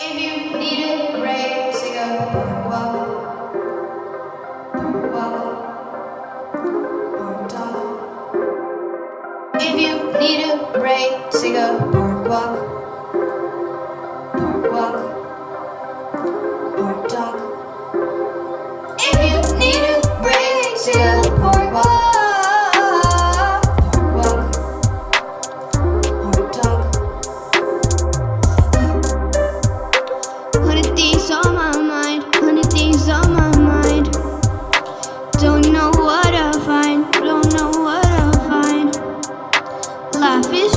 If you need a break, take a park walk. Park walk. Park talk. If you need a break, take a park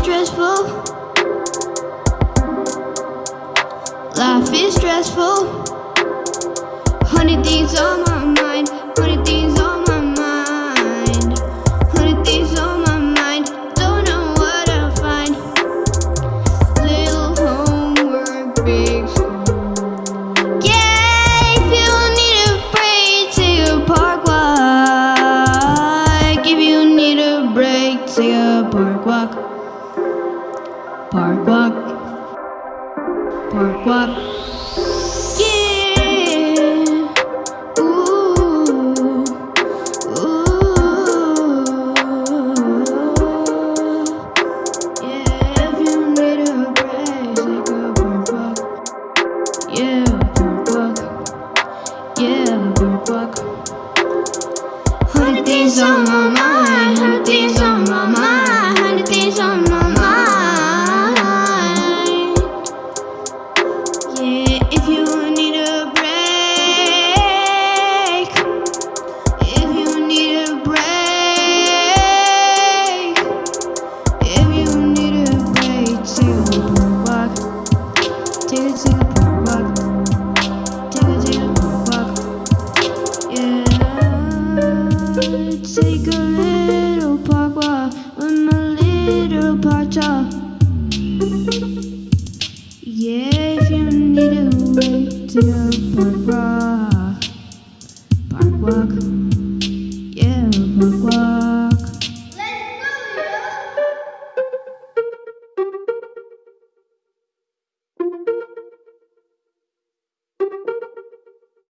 stressful. Life is stressful. Hundred things on my mind, hundred things on my mind. Hundred things on my mind, don't know what to find. Little homework, big school. Yeah, if you need a break, take a park walk. If you need a break, take a park walk. Park walk. Park walk. Yeah. Ooh. Ooh. Yeah, if you need a break, take a park walk. Yeah, park walk. Yeah, park walk. Hundred things on my mind. Hundred things on If you need a break. If you need a break. If you need a break, take a park walk. Take a walk. Take a walk. Yeah. Take a little park walk with my little talk. Yeah, me to wait till Park walk.